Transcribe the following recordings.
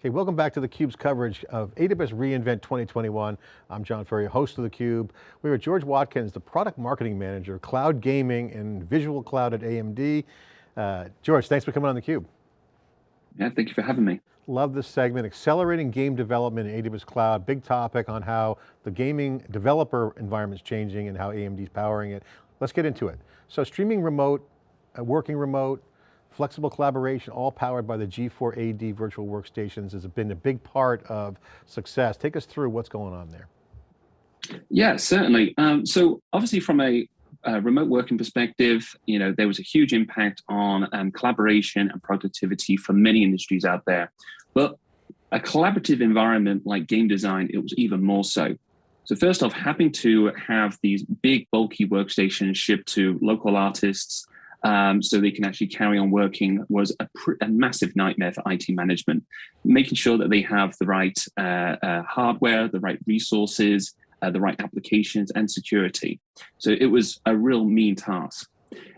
Okay, welcome back to theCUBE's coverage of AWS reInvent 2021. I'm John Furrier, host of theCUBE. We are with George Watkins, the product marketing manager, cloud gaming and visual cloud at AMD. Uh, George, thanks for coming on theCUBE. Yeah, thank you for having me. Love this segment, accelerating game development in AWS cloud, big topic on how the gaming developer environment is changing and how AMD is powering it. Let's get into it. So streaming remote, uh, working remote, Flexible collaboration, all powered by the G4AD virtual workstations has been a big part of success. Take us through what's going on there. Yeah, certainly. Um, so obviously from a uh, remote working perspective, you know, there was a huge impact on um, collaboration and productivity for many industries out there. But a collaborative environment like game design, it was even more so. So first off, having to have these big bulky workstations shipped to local artists um, so they can actually carry on working was a, a, massive nightmare for IT management. Making sure that they have the right uh, uh, hardware, the right resources, uh, the right applications and security. So it was a real mean task.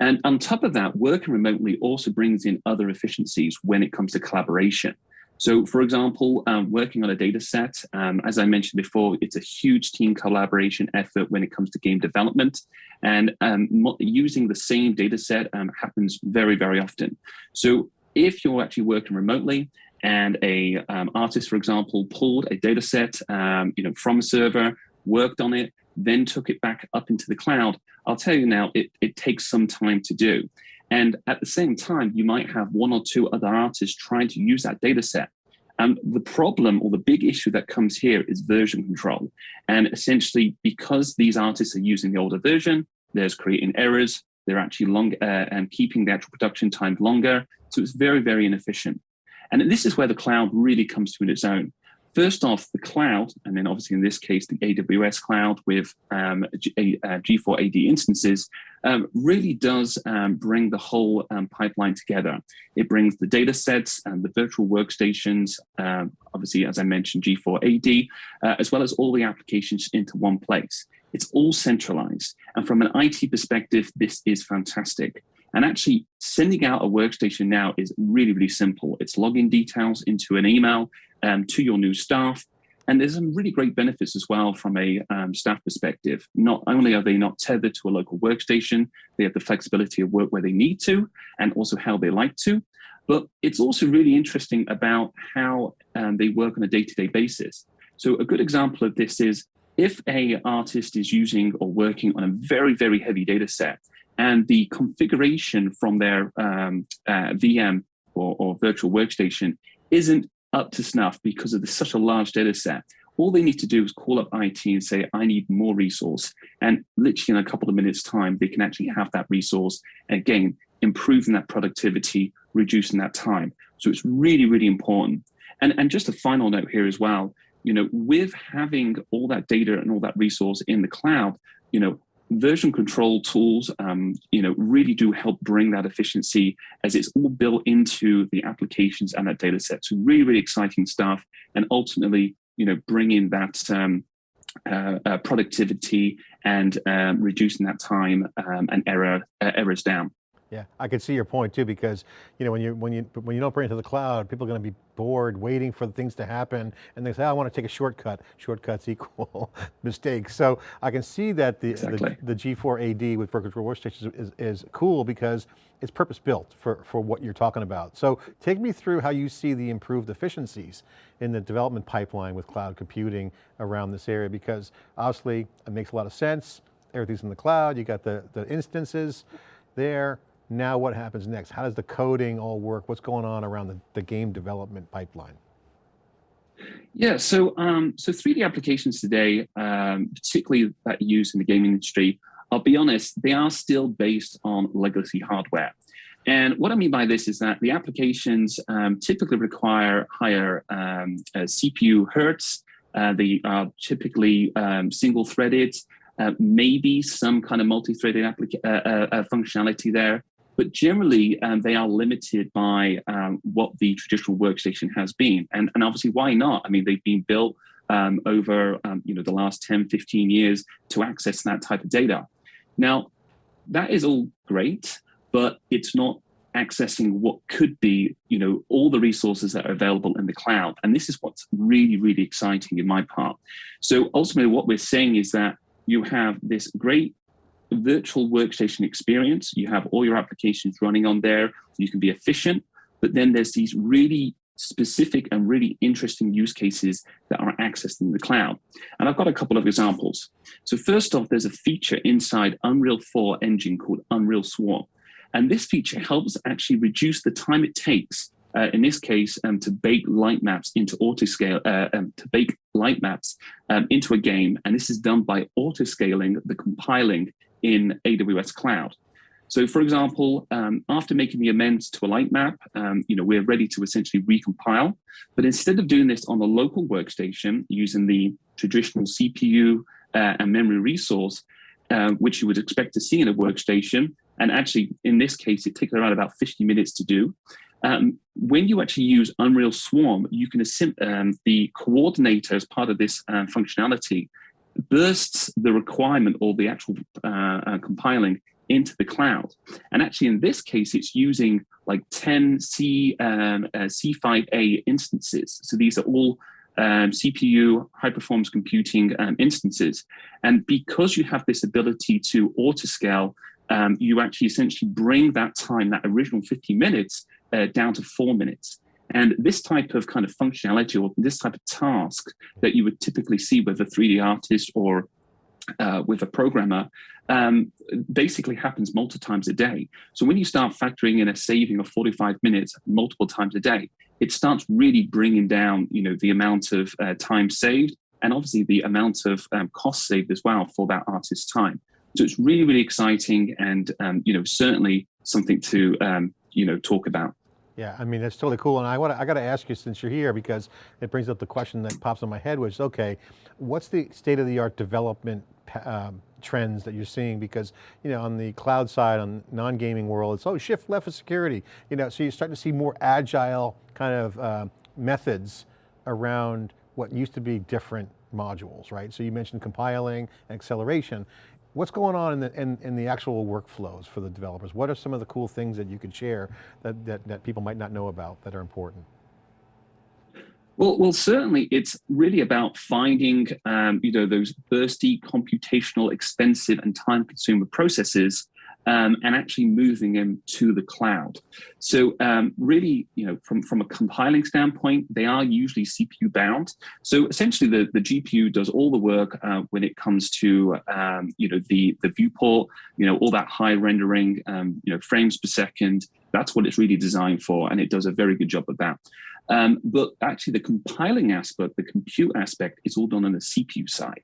And on top of that, working remotely also brings in other efficiencies when it comes to collaboration. So for example, um, working on a data set, um, as I mentioned before, it's a huge team collaboration effort when it comes to game development. And um, using the same data set um, happens very, very often. So if you're actually working remotely and a um, artist, for example, pulled a data set you know, from a server, worked on it, then took it back up into the cloud, I'll tell you now, it, it takes some time to do. And at the same time, you might have one or two other artists trying to use that data set. And the problem or the big issue that comes here is version control. And essentially, because these artists are using the older version, there's creating errors, they're actually long uh, and keeping the actual production time longer. So it's very, very inefficient. And this is where the cloud really comes to its own. First off, the cloud, and then obviously in this case, the AWS cloud with um, G, uh, G4 AD instances, um, really does um, bring the whole um, pipeline together. It brings the data sets and the virtual workstations, um, obviously, as I mentioned, G4 AD, uh, as well as all the applications into one place. It's all centralized. And from an IT perspective, this is fantastic. And actually sending out a workstation now is really, really simple. It's login details into an email um, to your new staff. And there's some really great benefits as well from a um, staff perspective. Not only are they not tethered to a local workstation, they have the flexibility of work where they need to and also how they like to. But it's also really interesting about how um, they work on a day-to-day -day basis. So a good example of this is if a artist is using or working on a very, very heavy data set and the configuration from their um, uh, VM or, or virtual workstation isn't up to snuff because of the, such a large data set. All they need to do is call up IT and say, I need more resource. And literally in a couple of minutes time, they can actually have that resource. Again, improving that productivity, reducing that time. So it's really, really important. And, and just a final note here as well, you know, with having all that data and all that resource in the cloud, you know, version control tools, um, you know, really do help bring that efficiency as it's all built into the applications and that data set. So really, really exciting stuff. And ultimately, you know, bringing that um, uh, uh, productivity and um, reducing that time um, and error uh, errors down. Yeah, I can see your point too, because you know when you when you when you don't bring it to the cloud, people are going to be bored waiting for things to happen, and they say, oh, "I want to take a shortcut." Shortcuts equal mistakes. So I can see that the exactly. the, the, G4 AD with virtual workstations is, is cool because it's purpose built for for what you're talking about. So take me through how you see the improved efficiencies in the development pipeline with cloud computing around this area, because obviously it makes a lot of sense. Everything's in the cloud. You got the the instances there now what happens next? How does the coding all work? What's going on around the, the game development pipeline? Yeah, so um, so 3D applications today, um, particularly that used in the gaming industry, I'll be honest, they are still based on legacy hardware. And what I mean by this is that the applications um, typically require higher um, uh, CPU hertz. Uh, they are typically um, single-threaded, uh, maybe some kind of multi-threaded uh, uh, uh, functionality there but generally um, they are limited by um, what the traditional workstation has been. And, and obviously, why not? I mean, they've been built um, over um, you know the last 10, 15 years to access that type of data. Now, that is all great, but it's not accessing what could be, you know, all the resources that are available in the cloud. And this is what's really, really exciting in my part. So ultimately what we're saying is that you have this great virtual workstation experience. You have all your applications running on there. You can be efficient, but then there's these really specific and really interesting use cases that are accessed in the cloud. And I've got a couple of examples. So first off, there's a feature inside Unreal 4 engine called Unreal Swarm. And this feature helps actually reduce the time it takes, uh, in this case, um, to bake light maps into autoscale, uh, um, to bake light maps um, into a game. And this is done by autoscaling the compiling in AWS Cloud. So for example, um, after making the amends to a light map, um, you know, we're ready to essentially recompile. But instead of doing this on the local workstation using the traditional CPU uh, and memory resource, uh, which you would expect to see in a workstation, and actually in this case, it takes around about 50 minutes to do. Um, when you actually use Unreal Swarm, you can um, the coordinator as part of this uh, functionality bursts the requirement or the actual uh, uh, compiling into the cloud. And actually, in this case, it's using like 10 C, um, uh, C5A instances. So these are all um, CPU, high performance computing um, instances. And because you have this ability to autoscale, um, you actually essentially bring that time, that original 50 minutes, uh, down to four minutes. And this type of kind of functionality or this type of task that you would typically see with a 3D artist or uh, with a programmer um, basically happens multiple times a day. So when you start factoring in a saving of 45 minutes multiple times a day, it starts really bringing down, you know, the amount of uh, time saved and obviously the amount of um, cost saved as well for that artist's time. So it's really, really exciting and, um, you know, certainly something to, um, you know, talk about. Yeah, I mean, that's totally cool. And I want to, I got to ask you since you're here because it brings up the question that pops in my head, which is, okay, what's the state of the art development um, trends that you're seeing? Because, you know, on the cloud side, on non-gaming world, it's, oh, shift left for security. You know, so you're starting to see more agile kind of uh, methods around what used to be different modules, right? So you mentioned compiling and acceleration. What's going on in the, in, in, the actual workflows for the developers? What are some of the cool things that you could share that, that, that people might not know about that are important? Well, well, certainly it's really about finding, um, you know, those bursty, computational, expensive and time consumer processes um, and actually moving them to the cloud. So um, really, you know, from, from a compiling standpoint, they are usually CPU bound. So essentially the, the GPU does all the work uh, when it comes to, um, you know, the, the viewport, you know, all that high rendering, um, you know, frames per second, that's what it's really designed for. And it does a very good job of that. Um, but actually the compiling aspect, the compute aspect is all done on the CPU side.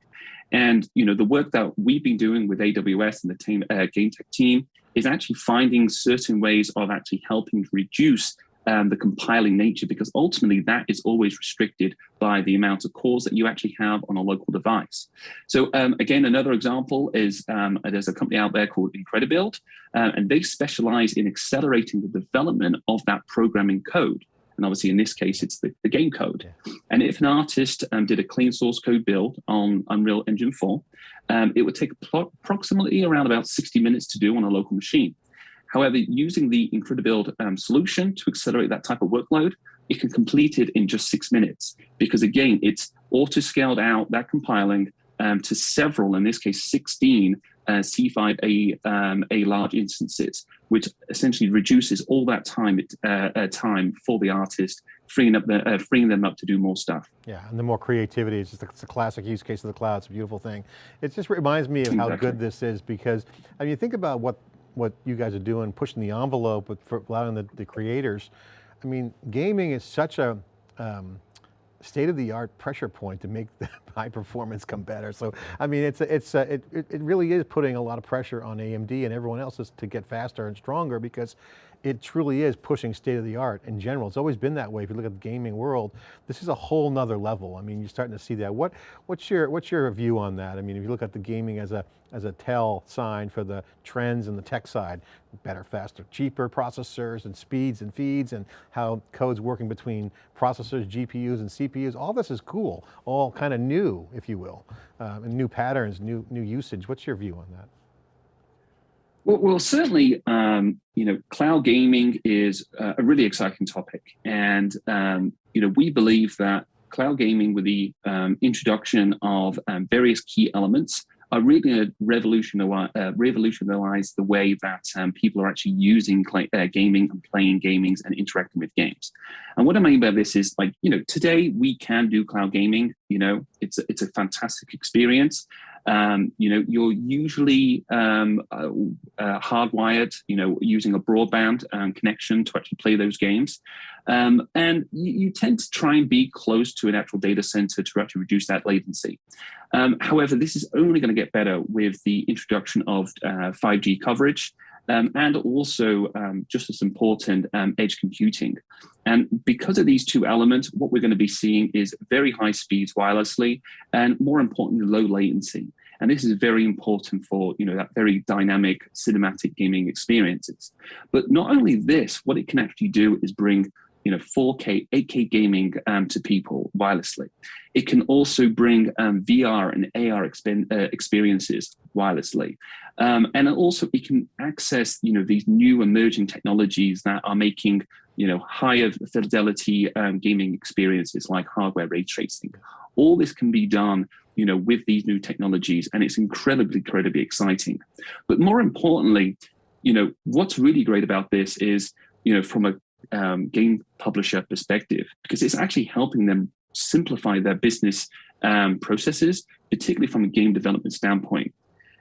And you know, the work that we've been doing with AWS and the team, uh, GameTech team is actually finding certain ways of actually helping reduce um, the compiling nature, because ultimately that is always restricted by the amount of cores that you actually have on a local device. So um, again, another example is um, there's a company out there called Incredibuild, uh, and they specialize in accelerating the development of that programming code. And obviously in this case, it's the, the game code. Yeah. And if an artist um, did a clean source code build on Unreal Engine 4, um, it would take approximately around about 60 minutes to do on a local machine. However, using the Incredibuild um, solution to accelerate that type of workload, it can complete it in just six minutes because again, it's auto-scaled out that compiling um, to several, in this case, 16 uh, C5A um, A large instances, which essentially reduces all that time uh, uh, time for the artist, freeing up the, uh, freeing them up to do more stuff. Yeah, and the more creativity, is just a, it's a classic use case of the cloud. It's a beautiful thing. It just reminds me of exactly. how good this is because I mean, you think about what what you guys are doing, pushing the envelope with for allowing the, the creators. I mean, gaming is such a um, state-of-the-art pressure point to make the high performance come better. So, I mean, it's, it's, uh, it, it really is putting a lot of pressure on AMD and everyone else to get faster and stronger because it truly is pushing state of the art in general. It's always been that way. If you look at the gaming world, this is a whole nother level. I mean, you're starting to see that. What, what's your, what's your view on that? I mean, if you look at the gaming as a, as a tell sign for the trends in the tech side, better, faster, cheaper processors and speeds and feeds and how code's working between processors, GPUs and CPUs, all this is cool, all kind of new, if you will, um, and new patterns, new, new usage. What's your view on that? Well, well certainly, um, you know, cloud gaming is a really exciting topic. And, um, you know, we believe that cloud gaming with the um, introduction of um, various key elements are really going to revolutionize, uh, revolutionize the way that um, people are actually using uh, gaming and playing gamings and interacting with games. And what I mean by this is like, you know, today we can do cloud gaming, you know, it's a, it's a fantastic experience. Um, you know, you're usually um, uh, uh, hardwired, you know, using a broadband um, connection to actually play those games. Um, and you, you, tend to try and be close to an actual data center to actually reduce that latency. Um, however, this is only going to get better with the introduction of uh, 5G coverage um, and also um, just as important, um, edge computing. And because of these two elements, what we're going to be seeing is very high speeds wirelessly and more importantly, low latency. And this is very important for you know that very dynamic cinematic gaming experiences. But not only this, what it can actually do is bring you know 4K, 8K gaming um, to people wirelessly. It can also bring um, VR and AR uh, experiences wirelessly, um, and also it can access you know these new emerging technologies that are making you know higher fidelity um, gaming experiences like hardware ray tracing. All this can be done you know with these new technologies, and it's incredibly, incredibly exciting. But more importantly, you know what's really great about this is you know from a um, game publisher perspective because it's actually helping them simplify their business um, processes, particularly from a game development standpoint.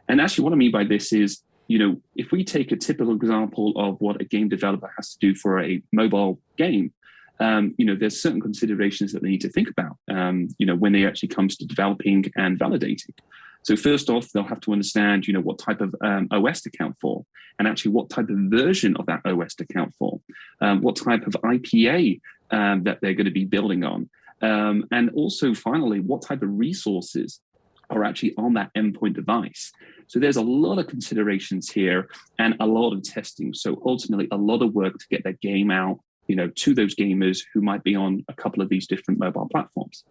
And actually what I mean by this is, you know, if we take a typical example of what a game developer has to do for a mobile game, um, you know, there's certain considerations that they need to think about, um, you know, when it actually comes to developing and validating. So first off, they'll have to understand, you know, what type of um, OS to count for, and actually what type of version of that OS to count for, um, what type of IPA um, that they're going to be building on, um, and also finally, what type of resources are actually on that endpoint device. So there's a lot of considerations here and a lot of testing. So ultimately, a lot of work to get that game out you know, to those gamers who might be on a couple of these different mobile platforms.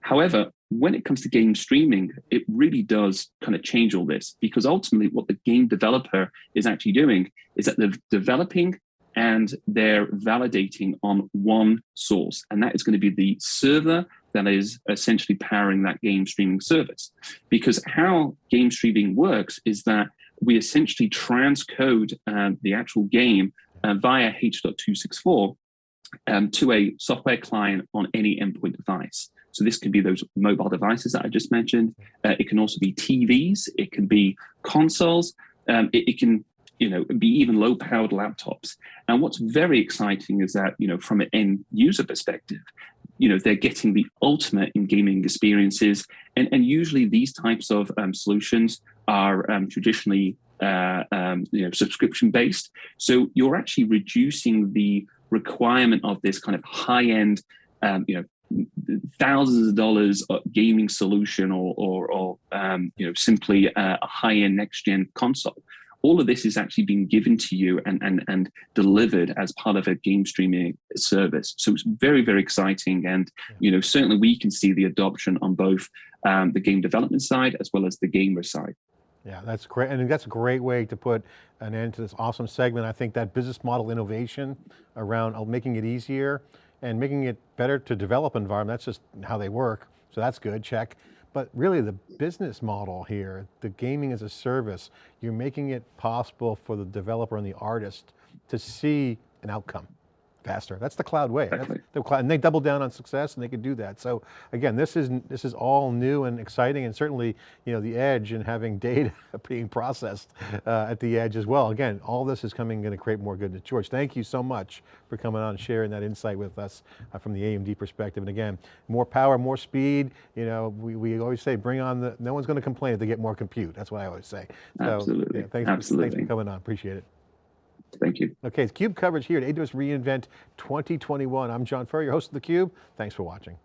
However, when it comes to game streaming, it really does kind of change all this because ultimately what the game developer is actually doing is that they're developing and they're validating on one source. And that is going to be the server that is essentially powering that game streaming service. Because how game streaming works is that we essentially transcode uh, the actual game uh, via H.264 um, to a software client on any endpoint device. So this could be those mobile devices that I just mentioned. Uh, it can also be TVs. It can be consoles. Um, it, it, can, you know, be even low-powered laptops. And what's very exciting is that, you know, from an end user perspective, you know, they're getting the ultimate in gaming experiences. And, and usually these types of um, solutions are um, traditionally uh, um, you know, subscription based. So you're actually reducing the requirement of this kind of high end, um, you know, thousands of dollars gaming solution or, or, or um, you know, simply a, a high end next gen console. All of this is actually being given to you and, and, and delivered as part of a game streaming service. So it's very, very exciting. And, you know, certainly we can see the adoption on both um, the game development side as well as the gamer side. Yeah, that's great. And that's a great way to put an end to this awesome segment. I think that business model innovation around uh, making it easier and making it better to develop environment, that's just how they work. So that's good, check. But really the business model here, the gaming as a service, you're making it possible for the developer and the artist to see an outcome faster. That's the cloud way. The cloud, and they double down on success and they can do that. So again, this is, this is all new and exciting and certainly, you know, the edge and having data being processed uh, at the edge as well. Again, all this is coming going to create more goodness. George, thank you so much for coming on and sharing that insight with us uh, from the AMD perspective. And again, more power, more speed, you know, we, we always say bring on the, no one's going to complain if they get more compute. That's what I always say. So, Absolutely. Yeah, thanks, Absolutely. Thanks for coming on, appreciate it. Thank you. Okay, it's CUBE coverage here at AWS reInvent 2021. I'm John Furrier, host of theCUBE. Thanks for watching.